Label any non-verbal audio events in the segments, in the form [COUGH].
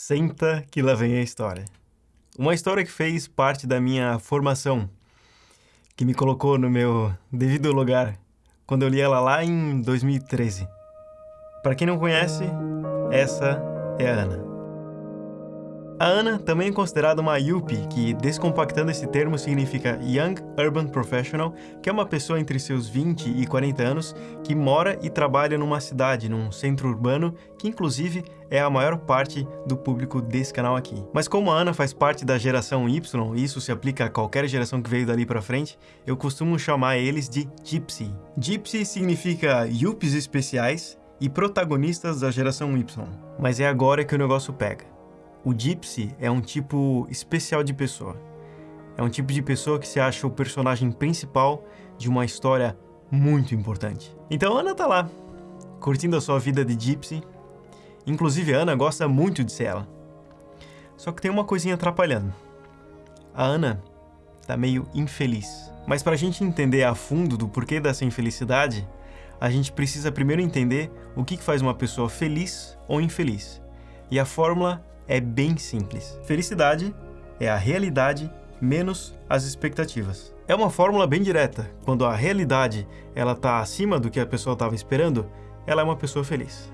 Senta que lá vem a história. Uma história que fez parte da minha formação, que me colocou no meu devido lugar quando eu li ela lá em 2013. Para quem não conhece, essa é a Ana. A Ana também é considerada uma Yuppie, que descompactando esse termo significa Young Urban Professional, que é uma pessoa entre seus 20 e 40 anos que mora e trabalha numa cidade, num centro urbano, que inclusive é a maior parte do público desse canal aqui. Mas como a Ana faz parte da geração Y, e isso se aplica a qualquer geração que veio dali pra frente, eu costumo chamar eles de Gypsy. Gypsy significa Yuppies especiais e protagonistas da geração Y. Mas é agora que o negócio pega. O Gypsy é um tipo especial de pessoa. É um tipo de pessoa que se acha o personagem principal de uma história muito importante. Então Ana tá lá, curtindo a sua vida de Gypsy. Inclusive a Ana gosta muito de ser ela. Só que tem uma coisinha atrapalhando. A Ana tá meio infeliz. Mas para a gente entender a fundo do porquê dessa infelicidade, a gente precisa primeiro entender o que faz uma pessoa feliz ou infeliz. E a fórmula é bem simples. Felicidade é a realidade menos as expectativas. É uma fórmula bem direta. Quando a realidade ela está acima do que a pessoa estava esperando, ela é uma pessoa feliz.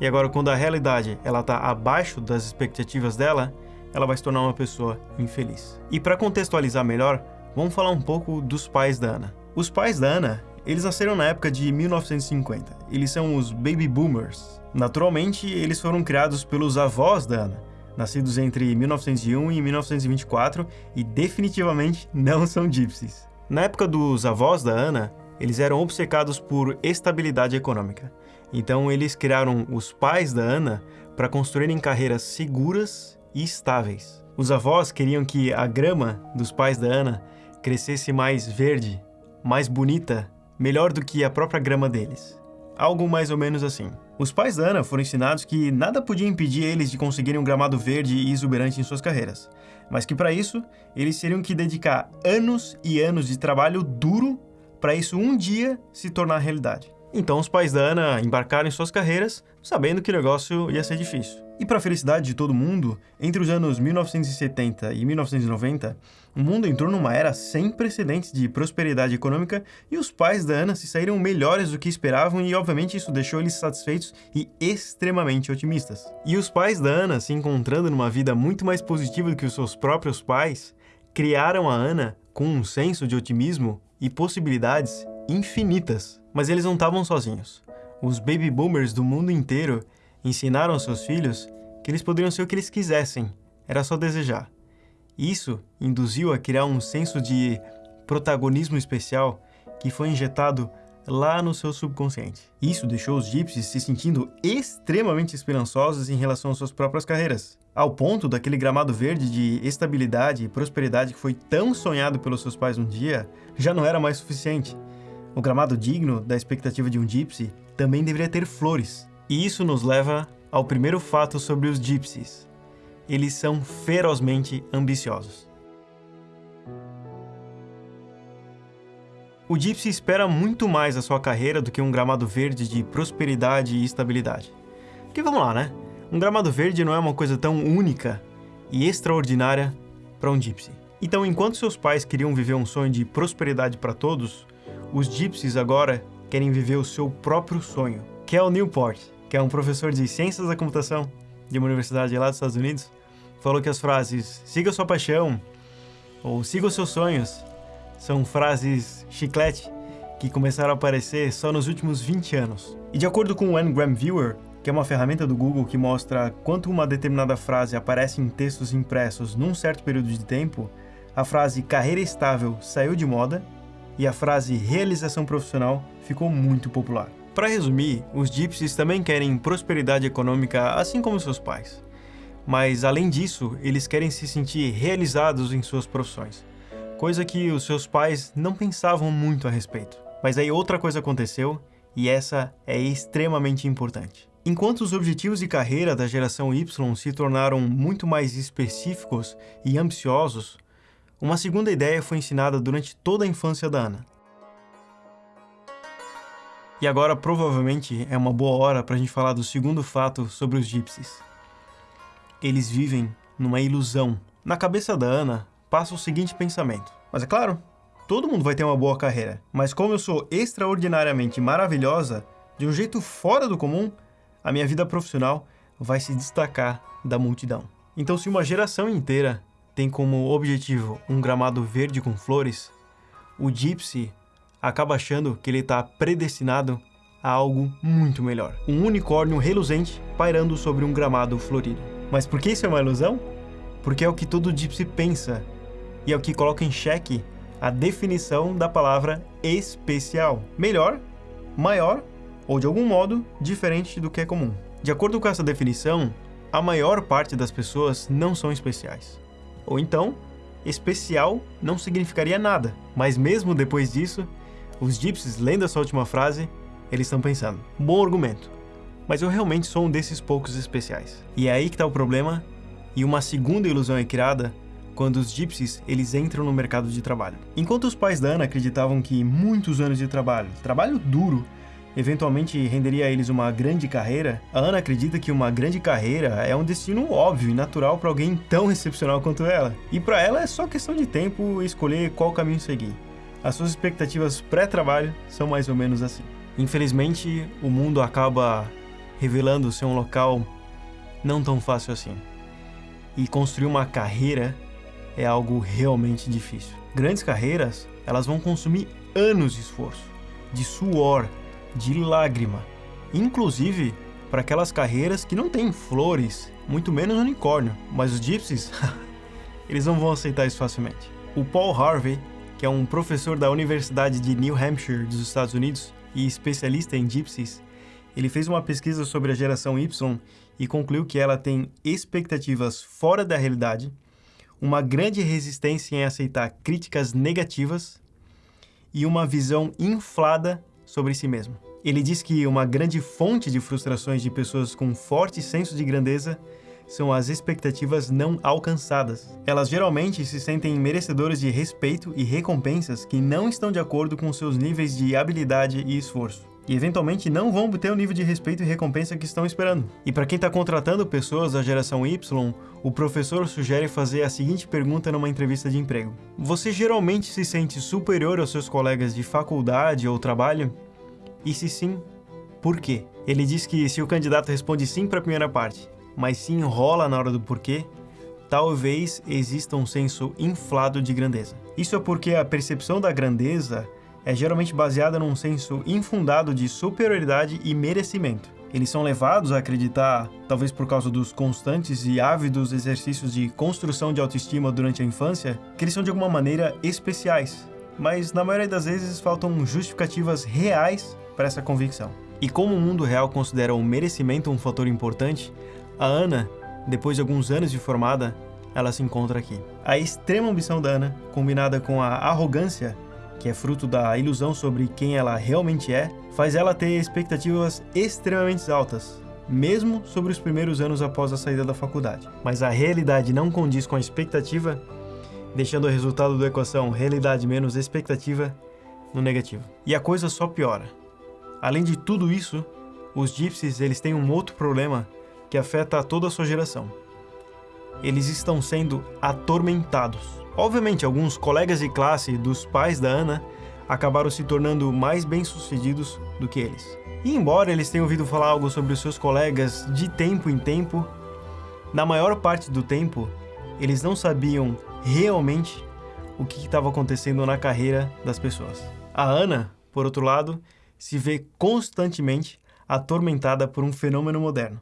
E agora, quando a realidade ela está abaixo das expectativas dela, ela vai se tornar uma pessoa infeliz. E para contextualizar melhor, vamos falar um pouco dos pais da Ana. Os pais da Ana, eles nasceram na época de 1950. Eles são os baby boomers. Naturalmente, eles foram criados pelos avós da Ana, nascidos entre 1901 e 1924 e definitivamente não são gypsies. Na época dos avós da Ana, eles eram obcecados por estabilidade econômica. Então eles criaram os pais da Ana para construírem carreiras seguras e estáveis. Os avós queriam que a grama dos pais da Ana crescesse mais verde, mais bonita melhor do que a própria grama deles. Algo mais ou menos assim. Os pais da Ana foram ensinados que nada podia impedir eles de conseguirem um gramado verde e exuberante em suas carreiras, mas que para isso eles teriam que dedicar anos e anos de trabalho duro para isso um dia se tornar realidade. Então os pais da Ana embarcaram em suas carreiras, sabendo que o negócio ia ser difícil. E para a felicidade de todo mundo, entre os anos 1970 e 1990, o mundo entrou numa era sem precedentes de prosperidade econômica e os pais da Ana se saíram melhores do que esperavam e obviamente isso deixou eles satisfeitos e extremamente otimistas. E os pais da Ana, se encontrando numa vida muito mais positiva do que os seus próprios pais, criaram a Ana com um senso de otimismo e possibilidades infinitas. Mas eles não estavam sozinhos. Os baby boomers do mundo inteiro ensinaram aos seus filhos que eles poderiam ser o que eles quisessem, era só desejar. Isso induziu a criar um senso de protagonismo especial que foi injetado lá no seu subconsciente. Isso deixou os gypsies se sentindo extremamente esperançosos em relação às suas próprias carreiras, ao ponto daquele gramado verde de estabilidade e prosperidade que foi tão sonhado pelos seus pais um dia, já não era mais suficiente. O gramado digno da expectativa de um gypsy também deveria ter flores. E isso nos leva ao primeiro fato sobre os gypsies. Eles são ferozmente ambiciosos. O Gypsy espera muito mais a sua carreira do que um gramado verde de prosperidade e estabilidade. Porque vamos lá, né? Um gramado verde não é uma coisa tão única e extraordinária para um Gypsy. Então, enquanto seus pais queriam viver um sonho de prosperidade para todos, os Gypsies agora querem viver o seu próprio sonho. Cal Newport, que é um professor de Ciências da Computação de uma universidade lá dos Estados Unidos, falou que as frases siga sua paixão ou siga os seus sonhos são frases chiclete que começaram a aparecer só nos últimos 20 anos. E de acordo com o Ngram Viewer, que é uma ferramenta do Google que mostra quanto uma determinada frase aparece em textos impressos num certo período de tempo, a frase carreira estável saiu de moda e a frase realização profissional ficou muito popular. Para resumir, os gypsies também querem prosperidade econômica assim como seus pais. Mas além disso, eles querem se sentir realizados em suas profissões coisa que os seus pais não pensavam muito a respeito. Mas aí outra coisa aconteceu, e essa é extremamente importante. Enquanto os objetivos de carreira da geração Y se tornaram muito mais específicos e ambiciosos, uma segunda ideia foi ensinada durante toda a infância da Ana. E agora provavelmente é uma boa hora para a gente falar do segundo fato sobre os gypsies. eles vivem numa ilusão. Na cabeça da Ana passa o seguinte pensamento: Mas é claro, todo mundo vai ter uma boa carreira, mas como eu sou extraordinariamente maravilhosa, de um jeito fora do comum, a minha vida profissional vai se destacar da multidão. Então, se uma geração inteira tem como objetivo um gramado verde com flores, o Gypsy acaba achando que ele está predestinado a algo muito melhor. Um unicórnio reluzente pairando sobre um gramado florido. Mas por que isso é uma ilusão? Porque é o que todo Gypsy pensa e é o que coloca em xeque a definição da palavra especial. Melhor, maior ou de algum modo diferente do que é comum. De acordo com essa definição, a maior parte das pessoas não são especiais. Ou então, especial não significaria nada. Mas mesmo depois disso, os gypsies, lendo essa última frase, eles estão pensando: bom argumento, mas eu realmente sou um desses poucos especiais. E é aí que está o problema, e uma segunda ilusão é criada quando os gypsies eles entram no mercado de trabalho. Enquanto os pais da Ana acreditavam que muitos anos de trabalho, trabalho duro, eventualmente renderia a eles uma grande carreira, a Ana acredita que uma grande carreira é um destino óbvio e natural para alguém tão excepcional quanto ela. E para ela é só questão de tempo escolher qual caminho seguir. As suas expectativas pré-trabalho são mais ou menos assim. Infelizmente, o mundo acaba revelando ser um local não tão fácil assim. E construir uma carreira é algo realmente difícil. Grandes carreiras, elas vão consumir anos de esforço, de suor, de lágrima. Inclusive para aquelas carreiras que não têm flores, muito menos unicórnio. Mas os gypsies, [LAUGHS] eles não vão aceitar isso facilmente. O Paul Harvey, que é um professor da Universidade de New Hampshire dos Estados Unidos e especialista em gypsies, ele fez uma pesquisa sobre a geração Y e concluiu que ela tem expectativas fora da realidade, uma grande resistência em aceitar críticas negativas e uma visão inflada sobre si mesmo. Ele diz que uma grande fonte de frustrações de pessoas com forte senso de grandeza são as expectativas não alcançadas. Elas geralmente se sentem merecedoras de respeito e recompensas que não estão de acordo com seus níveis de habilidade e esforço. E eventualmente não vão ter o nível de respeito e recompensa que estão esperando. E para quem está contratando pessoas da geração Y, o professor sugere fazer a seguinte pergunta numa entrevista de emprego: Você geralmente se sente superior aos seus colegas de faculdade ou trabalho? E se sim, por quê? Ele diz que se o candidato responde sim para a primeira parte, mas se enrola na hora do porquê, talvez exista um senso inflado de grandeza. Isso é porque a percepção da grandeza é geralmente baseada num senso infundado de superioridade e merecimento. Eles são levados a acreditar, talvez por causa dos constantes e ávidos exercícios de construção de autoestima durante a infância, que eles são de alguma maneira especiais. Mas na maioria das vezes faltam justificativas reais para essa convicção. E como o mundo real considera o merecimento um fator importante, a Ana, depois de alguns anos de formada, ela se encontra aqui. A extrema ambição da Ana, combinada com a arrogância, que é fruto da ilusão sobre quem ela realmente é, faz ela ter expectativas extremamente altas, mesmo sobre os primeiros anos após a saída da faculdade. Mas a realidade não condiz com a expectativa, deixando o resultado da equação realidade menos expectativa no negativo. E a coisa só piora. Além de tudo isso, os gypsies eles têm um outro problema que afeta a toda a sua geração. Eles estão sendo atormentados. Obviamente, alguns colegas de classe dos pais da Ana acabaram se tornando mais bem-sucedidos do que eles. E embora eles tenham ouvido falar algo sobre os seus colegas de tempo em tempo, na maior parte do tempo, eles não sabiam realmente o que estava acontecendo na carreira das pessoas. A Ana, por outro lado, se vê constantemente atormentada por um fenômeno moderno,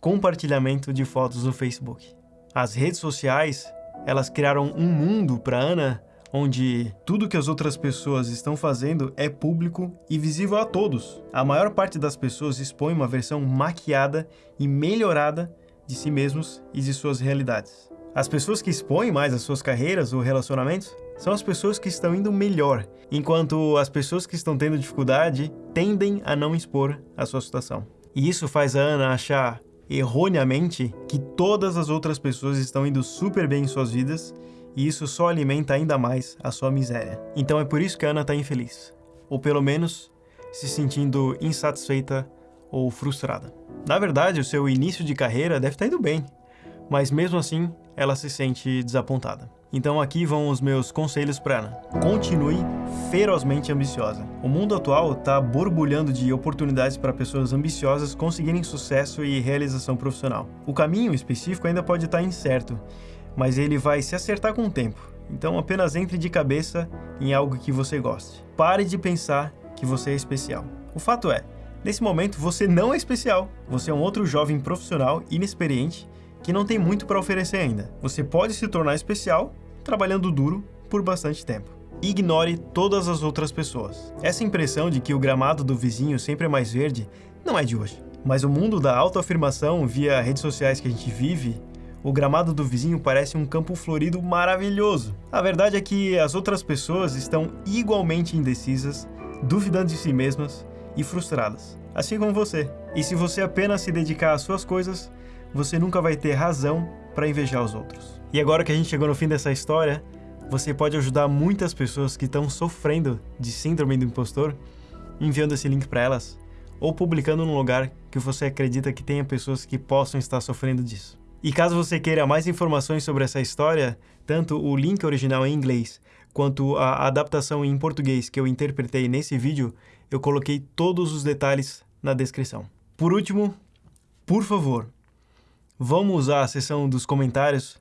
compartilhamento de fotos no Facebook. As redes sociais, elas criaram um mundo para Ana onde tudo que as outras pessoas estão fazendo é público e visível a todos. A maior parte das pessoas expõe uma versão maquiada e melhorada de si mesmos e de suas realidades. As pessoas que expõem mais as suas carreiras ou relacionamentos são as pessoas que estão indo melhor, enquanto as pessoas que estão tendo dificuldade tendem a não expor a sua situação. E isso faz a Ana achar erroneamente que todas as outras pessoas estão indo super bem em suas vidas e isso só alimenta ainda mais a sua miséria. Então é por isso que a Ana está infeliz, ou pelo menos se sentindo insatisfeita ou frustrada. Na verdade, o seu início de carreira deve estar tá indo bem, mas mesmo assim ela se sente desapontada. Então aqui vão os meus conselhos para Ana. Continue ferozmente ambiciosa. O mundo atual está borbulhando de oportunidades para pessoas ambiciosas conseguirem sucesso e realização profissional. O caminho específico ainda pode estar tá incerto, mas ele vai se acertar com o tempo. Então apenas entre de cabeça em algo que você goste. Pare de pensar que você é especial. O fato é, nesse momento você não é especial. Você é um outro jovem profissional inexperiente que não tem muito para oferecer ainda. Você pode se tornar especial trabalhando duro por bastante tempo. Ignore todas as outras pessoas. Essa impressão de que o gramado do vizinho sempre é mais verde não é de hoje. Mas o mundo da autoafirmação via redes sociais que a gente vive, o gramado do vizinho parece um campo florido maravilhoso. A verdade é que as outras pessoas estão igualmente indecisas, duvidando de si mesmas e frustradas, assim como você. E se você apenas se dedicar às suas coisas, você nunca vai ter razão para invejar os outros. E agora que a gente chegou no fim dessa história, você pode ajudar muitas pessoas que estão sofrendo de síndrome do impostor enviando esse link para elas ou publicando num lugar que você acredita que tenha pessoas que possam estar sofrendo disso. E caso você queira mais informações sobre essa história, tanto o link original em inglês quanto a adaptação em português que eu interpretei nesse vídeo, eu coloquei todos os detalhes na descrição. Por último, por favor, vamos a seção dos comentários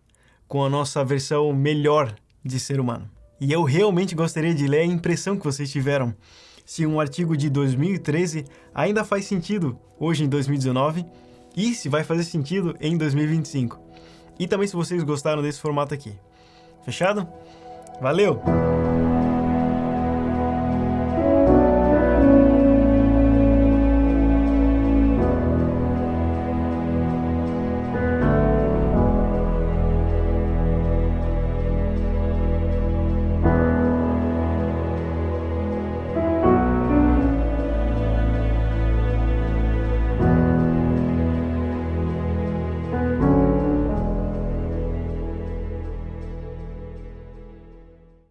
com a nossa versão melhor de ser humano. E eu realmente gostaria de ler a impressão que vocês tiveram. Se um artigo de 2013 ainda faz sentido hoje em 2019 e se vai fazer sentido em 2025. E também se vocês gostaram desse formato aqui. Fechado? Valeu!